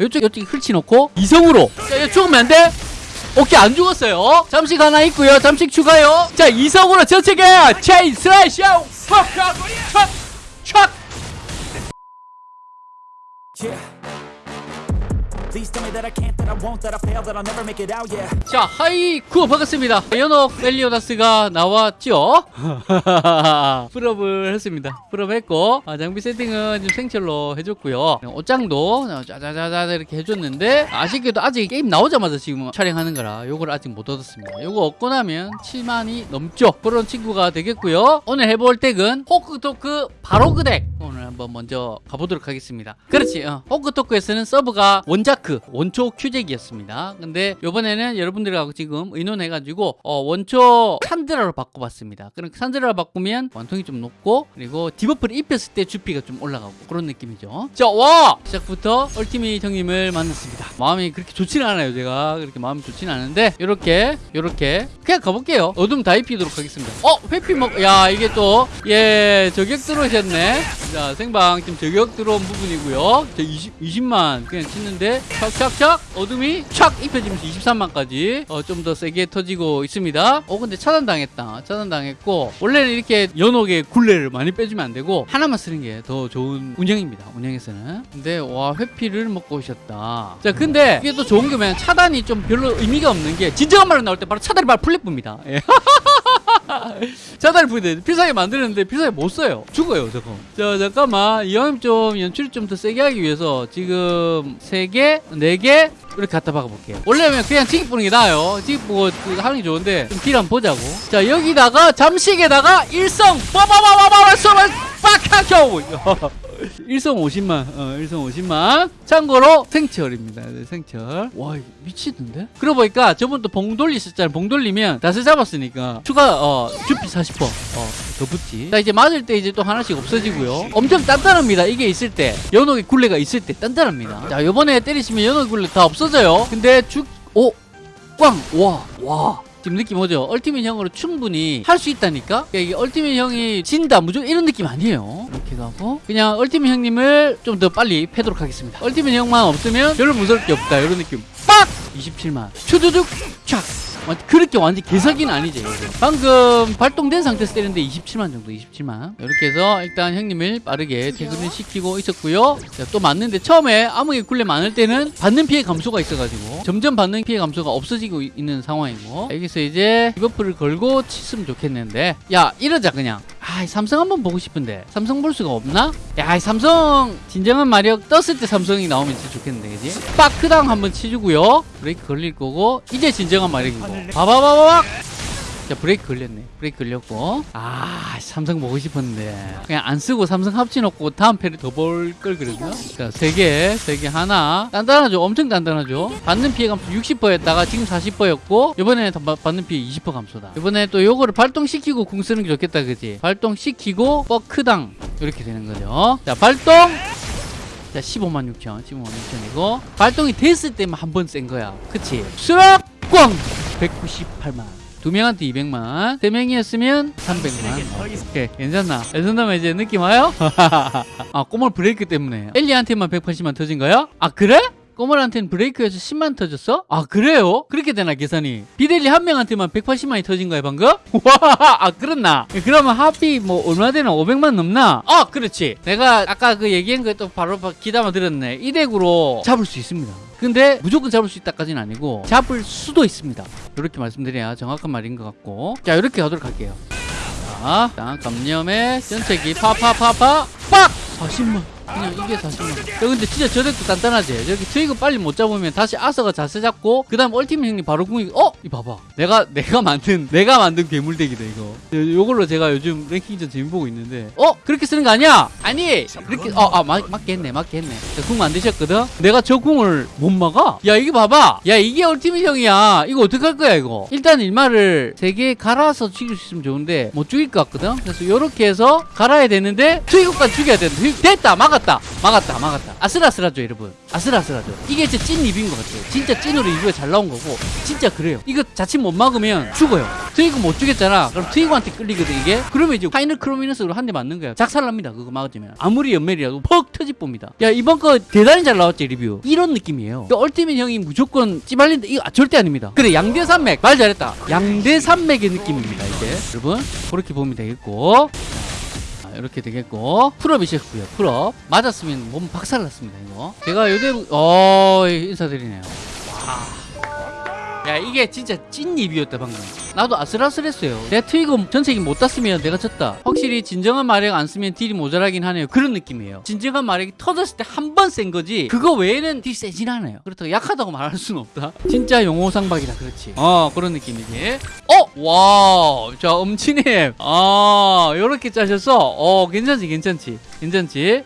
이쪽 이쪽에 펼치놓고 이성으로. 자 죽으면 안 돼? 오케이 안 죽었어요. 잠식 하나 있고요. 잠식 추가요. 자 이성으로 저쪽에 체인 슬래시 촥촥촥 자 하이쿠 반갑습니다. 연옥 멜리오다스가 나왔죠? full up을 했습니다. full up했고 아, 장비 세팅은 좀 생철로 해줬고요. 옷장도 짜자자자 이렇게 해줬는데 아쉽게도 아직 게임 나오자마자 지금 촬영하는 거라 요걸 아직 못 얻었습니다. 요거 얻고 나면 7만이 넘죠. 그런 친구가 되겠고요. 오늘 해볼 deck은 호크토크 바로 그 deck. 오늘 한번 먼저 가보도록 하겠습니다. 그렇지 어. 호크토크에서는 서브가 원자크 원초 큐잭이었습니다. 근데 요번에는 여러분들하고 지금 의논해가지고 어, 원초 산드라로 바꿔봤습니다. 그럼 산드라로 바꾸면 완통이 좀 높고 그리고 debuff를 입혔을 때 주피가 좀 올라가고 그런 느낌이죠. 자와! 시작부터 ultimate 형님을 만났습니다. 마음이 그렇게 좋지는 않아요 제가. 그렇게 마음이 좋지는 않은데 요렇게 요렇게 그냥 가볼게요. 어둠 다 입히도록 하겠습니다. 어 회피 먹 야 이게 또 예 저격 들어오셨네 자 생방 지금 저격 들어온 부분이고요. 저 20, 20 만 그냥 치는데 착착착 어둠이 착 입혀지면서 23만까지 어, 좀 더 세게 터지고 있습니다. 어 근데 차단당했다. 차단당했고 원래는 이렇게 연옥에 굴레를 많이 빼주면 안 되고 하나만 쓰는 게 더 좋은 운영입니다 운영에서는. 근데 와 회피를 먹고 오셨다. 자 근데 이게 또 좋은 게 뭐냐면 차단이 좀 별로 의미가 없는 게 진정한 말로 나올 때 바로 차단이 바로 플랫부입니다. 예. 차단을 부대 필살기 만드는데 필살기 못 써요. 죽어요 저거. 자 잠깐만. 이왕 좀 연출을 좀 더 세게 하기 위해서 지금 3개 4개 이렇게 갖다 박아볼게요. 원래면 그냥 지기 뿌는 게 나아요. 지기 뿌고 그 하는 게 좋은데 좀딜 한번 보자고. 자 여기다가 잠식에다가 일성 빠바바바바바 쏘면 빡하켜 일성 50만 어 일성 50만. 참고로 생철입니다. 네, 생철. 와 미치던데? 그러고 보니까 저번도 봉 돌리셨잖아요. 봉 돌리면 다스 잡았으니까 추가 어 주피 40% 어 더 붙지. 자 이제 맞을 때 이제 또 하나씩 없어지고요. 엄청 단단합니다. 이게 있을 때. 연옥의 굴레가 있을 때 단단합니다. 자 요번에 때리시면 연옥의 굴레 다 없어져요. 근데 죽 오 꽝! 와! 와! 지금 느낌 오죠? ultimate 형으로 충분히 할 수 있다니까? 그러니까 이게 ultimate 형이 진다 무조건 이런 느낌 아니에요 이렇게 가고 그냥 ultimate 형님을 좀 더 빨리 패도록 하겠습니다 ultimate 형만 없으면 별로 무서울 게 없다 이런 느낌 빡! 27만 추두둑 촥 완- 그렇게 완전 개사기는 아니지. 방금 발동된 상태에서 때렸는데 27만 정도 27만. 이렇게 해서 일단 형님을 빠르게 퇴근을 시키고 있었고요. 자, 또 맞는데 처음에 암흑의 굴레 많을 때는 받는 피해 감소가 있어가지고 점점 받는 피해 감소가 없어지고 이- 있는 상황이고. 여기서 이제 debuff를 걸고 쳤으면 좋겠는데. 야 이러자 그냥 아 삼성 한번 보고 싶은데 삼성 볼 수가 없나? 야이 삼성 진정한 마력 떴을 때 삼성이 나오면 진짜 좋겠는데 그지? 빠크당 한번 치주고요 브레이크 걸릴 거고 이제 진정한 마력이고 바바바바박 자 브레이크 걸렸네. 브레이크 걸렸고. 아 삼성 보고 싶었는데. 그냥 안 쓰고 삼성 합쳐놓고 다음 패를 더 볼 걸 그러죠? 자세 개 세 개 하나. 단단하죠? 엄청 단단하죠? 받는 피해 감소 60%였다가 지금 40%였고 이번에 받는 피해 20% 감소다. 이번에 또 요거를 발동시키고 궁 쓰는 게 좋겠다 그지? 발동시키고 버크당. 이렇게 되는 거죠. 자 발동! 자 15만 6천. 15만 6천이고. 발동이 됐을 때만 한 번 센 거야. 그치? 수락! 꽝! 198만 두 명한테 200만 세 명이었으면 300만 오케이 괜찮나 이 정도면 이제 느낌 와요? 아 꼬물 브레이크 때문에 엘리한테만 180만 터진 거야? 아 그래? 꼬물한테는 브레이크에서 10만 터졌어? 아 그래요? 그렇게 되나 계산이 비델리 한 명한테만 180만이 터진 거야 방금? 와아 그렇나 그러면 합이 뭐 얼마 되나 500만 넘나? 아 그렇지 내가 아까 그 얘기한 거 또 바로 기담아 들었네 이 deck으로 잡을 수 있습니다 근데 무조건 잡을 수 있다까지는 아니고 잡을 수도 있습니다 이렇게 말씀드려야 정확한 말인 것 같고 자 이렇게 가도록 할게요 자 감염의 전체기 파파파파 빡! 40만 그냥 이게 40만 야 근데 진짜 저 덱도 단단하지 저기 트위거 빨리 못 잡으면 다시 아서가 자세 잡고 그 다음 얼티밋 형님 바로 궁이 어? 이 봐봐. 내가 내가 만든 내가 만든 괴물덱이다 이거. 요- 요걸로 제가 요즘 랭킹전 재미 보고 있는데. 어? 그렇게 쓰는 거 아니야? 아니! 그렇게 어아 했네 저궁 만드셨거든? 내가 저 궁을 못 막아? 야 이게 봐봐. 야 이게 얼티밋 형이야. 이거 어떡할 거야 이거? 일단 일마를 세 개 갈아서 죽일 수 있으면 좋은데 못 죽일 것 같거든? 그래서 요렇게 해서 갈아야 되는데 트위거까지 죽여야 되는데 됐다 막았다. 막았다 막았다. 아슬아슬하죠 여러분. 아슬아슬하죠. 이게 진짜 찐 리뷰인 것 같아요. 진짜 찐으로 리뷰가 잘 나온 거고. 진짜 그래요 이거 자칫 못 막으면 죽어요 트위그 못 죽였잖아. 그럼 트위그한테 끌리거든 이게. 그러면 이제 final prominence로 한 대 맞는 거야. 작살납니다. 그거 막아주면. 아무리 연멜이라도 퍽 터져봅니다. 야 이번 거 대단히 잘 나왔지 리뷰. 이런 느낌이에요. 그 ultimate 형이 무조건 찌발린다 이거 절대 아닙니다. 그래 양대 산맥 말 잘했다. 양대 산맥의 느낌입니다 이제. 여러분 그렇게 보면 되겠고. 자, 이렇게 되겠고 full up이셨고요 full up 맞았으면 몸 박살났습니다 이거 제가 요대로 어 인사드리네요 야 이게 진짜 찐 리뷰였다 방금. 나도 아슬아슬했어요. 내가 트위거 전세기 못 땄으면 내가 졌다. 확실히 진정한 마력 안 쓰면 딜이 모자라긴 하네요. 그런 느낌이에요. 진정한 마력이 터졌을 때 한 번 센 거지 그거 외에는 딜 세진 않아요. 그렇다고 약하다고 말할 수는 없다. 진짜 용호상박이다 그렇지. 어 그런 느낌이지 어? 와자 엄치님. 아 요렇게 짜셔서 어 괜찮지 괜찮지. 괜찮지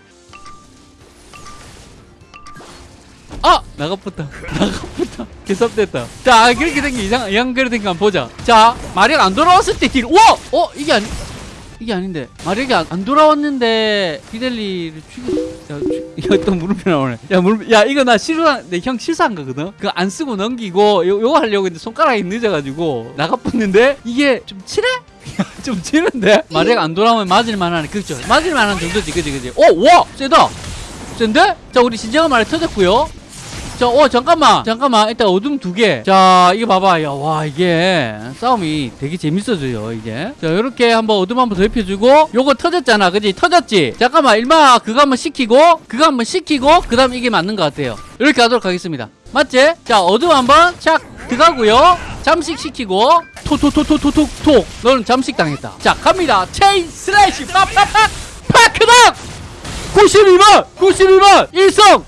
나가붙다 나가붙다 개섭됐다 자 그렇게 된 게 이상 이상 그렇게 된거 보자 자 마력 안 돌아왔을 때딜 우와! 어? 이게 아니 이게 아닌데 마력이 안, 안 돌아왔는데 비델리를 죽여 야, 죽- 야, 또 물음표 나오네. 야, 물음표. 야, 이거 나 실수한, 내형 실수한 거거든? 그거 안 쓰고 넘기고, 요, 요거 하려고 했는데 손가락이 늦어가지고, 나가붙는데, 이게 좀 칠해? 좀 치는데? 마력 안 돌아오면 맞을만 하네. 그죠? 맞을만 한 정도지, 그지, 그지? 오, 와! 세다! 센데? 자, 우리 진정한 말이 터졌고요 자, 어, 잠깐만. 잠깐만. 일단 어둠 두 개. 자, 이거 봐봐. 야, 와, 이게 싸움이 되게 재밌어져요, 이제. 자, 요렇게 한번 어둠 한번 더 입혀주고, 요거 터졌잖아. 그지? 터졌지? 잠깐만, 일마 그거 한번 시키고, 그거 한번 시키고, 그 다음 이게 맞는 것 같아요. 이렇게 하도록 하겠습니다. 맞지? 자, 어둠 한번 착 들어가고요. 잠식 시키고, 토토토토토톡톡. 너는 잠식 당했다. 자, 갑니다. 체인 슬래시 팍팍팍! 파크닥! 92만! 92만! 일성!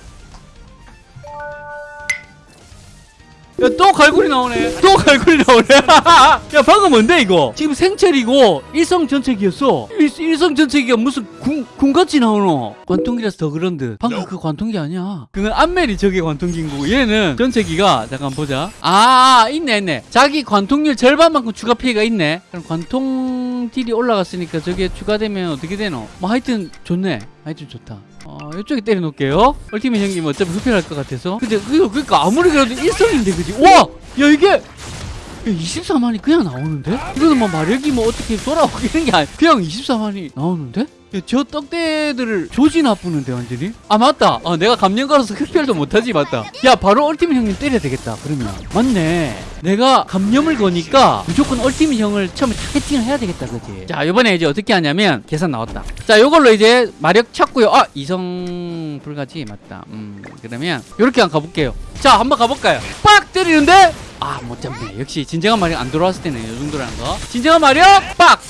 야, 또 갈고리 나오네. 또 갈고리 나오네. 야, 방금 뭔데, 이거? 지금 생철이고, 일성 전체기였어. 일, 일성 전체기가 무슨 궁, 궁같이 나오노? 관통기라서 더 그런 듯. 방금 그 관통기 아니야. 그건 안멜이 저게 관통기인 거고, 얘는 전체기가, 잠깐 보자. 아, 아, 있네, 있네. 자기 관통률 절반만큼 추가 피해가 있네. 그럼 관통 딜이 올라갔으니까 저게 추가되면 어떻게 되노? 뭐 하여튼 좋네. 하여튼 좋다. 어, 이쪽에 때려놓을게요. 얼티밋 형님 어차피 흡혈할 것 같아서. 근데 그거 그러니까 아무리 그래도 일성인데 그지? 와, 야 이게 24만이 그냥 나오는데? 이거는 뭐 마력이 뭐 어떻게 돌아오기는 게 아니 그냥 24만이 나오는데? 야, 저 떡대들을 조지 나쁘는데 완전히? 아 맞다. 어, 내가 감염가로서 흡혈도 못하지 맞다. 야 바로 얼티밋 형님 때려야 되겠다 그러면. 맞네. 내가 감염을 거니까 무조건 얼티밋 형을 처음에 타겟팅을 해야 되겠다 그지? 자 이번에 이제 어떻게 하냐면 계산 나왔다. 자 요걸로 이제 마력 찾고요. 아 이성 불가지 맞다. 음 그러면 요렇게 한번 가볼게요. 자 한번 가볼까요? 빡! 때리는데? 아 못 잡네. 역시 진정한 마력 안 들어왔을 때는 이 정도라는 거. 진정한 마력 빡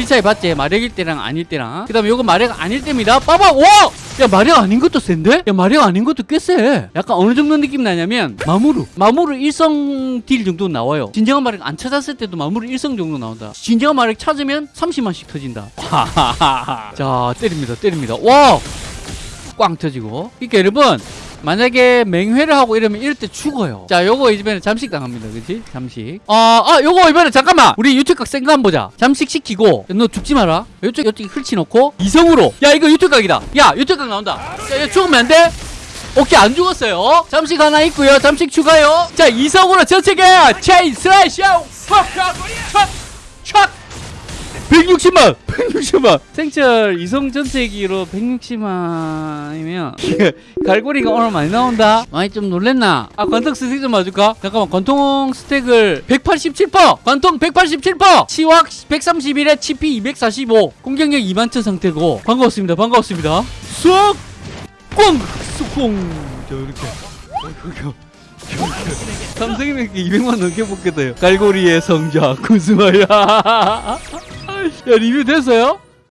길 차이 봤지? 마력일 때랑 아닐 때랑. 그 다음에 요거 마력 아닐 때입니다. 빠박 와! 야 마력 아닌 것도 센데? 야 마력 아닌 것도 꽤 세. 약간 어느 정도 느낌 나냐면 마무르. 마무르 일성 딜 정도 나와요. 진정한 마력 안 찾았을 때도 마무르 일성 정도 나온다. 진정한 마력 찾으면 30만씩 터진다. 자 때립니다 때립니다. 와! 꽝 터지고. 그러니까 여러분 만약에 맹회를 하고 이러면 이럴 때 죽어요. 자 요거 이번에 잠식 당합니다. 그치? 잠식. 아, 아 요거 이번에 잠깐만! 우리 유튜브 각 생각 한번 보자. 잠식 시키고 너 죽지 마라. 요쪽 요쪽 펼치 놓고 이성으로. 야 이거 유튜브 각이다. 야 유튜브 각 나온다. 야 이거 죽으면 안돼? 오케이 안 죽었어요. 잠식 하나 있고요. 잠식 추가요. 자 이성으로 전체기 체인 슬래시 촥촥 160만! 160만! 생철 이성 전체기로 160만이면 갈고리가 오늘 많이 나온다? 많이 좀 놀랬나? 아 관통 스택 좀 봐줄까? 잠깐만 관통 스택을 187% 관통 187% 치확 131에 치피 245 공격력 2만천 상태고 반가웠습니다 반가웠습니다 쏙! 꽝! 쏙! 자 이렇게 삼성이면 200만 넘게 뽑겠다요 갈고리의 성자 구스마야 야 리뷰 됐어요?